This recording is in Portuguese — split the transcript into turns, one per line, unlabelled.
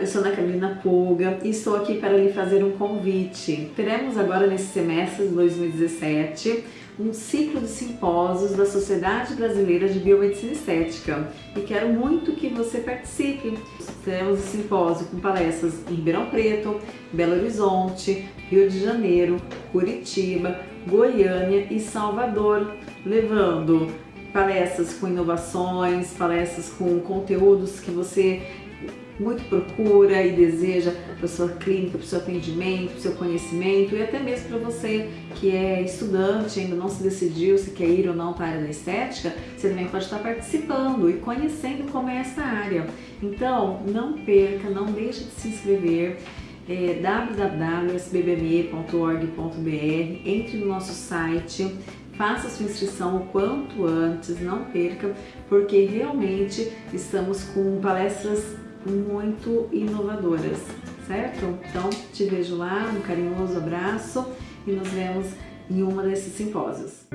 eu sou Ana Carolina Pulga e estou aqui para lhe fazer um convite. Teremos agora nesse semestre de 2017 um ciclo de simpósios da Sociedade Brasileira de Biomedicina Estética e quero muito que você participe. Teremos um simpósio com palestras em Ribeirão Preto, Belo Horizonte, Rio de Janeiro, Curitiba, Goiânia e Salvador, levando palestras com inovações, palestras com conteúdos que você muito procura e deseja para sua clínica, para o seu atendimento, para o seu conhecimento e até mesmo para você que é estudante, ainda não se decidiu se quer ir ou não para a área da estética, você também pode estar participando e conhecendo como é essa área. Então, não perca, não deixe de se inscrever é, www.sbbme.org.br, entre no nosso site, faça sua inscrição o quanto antes, não perca, porque realmente estamos com palestras muito inovadoras, certo? Então, te vejo lá, um carinhoso abraço e nos vemos em uma desses simpósios.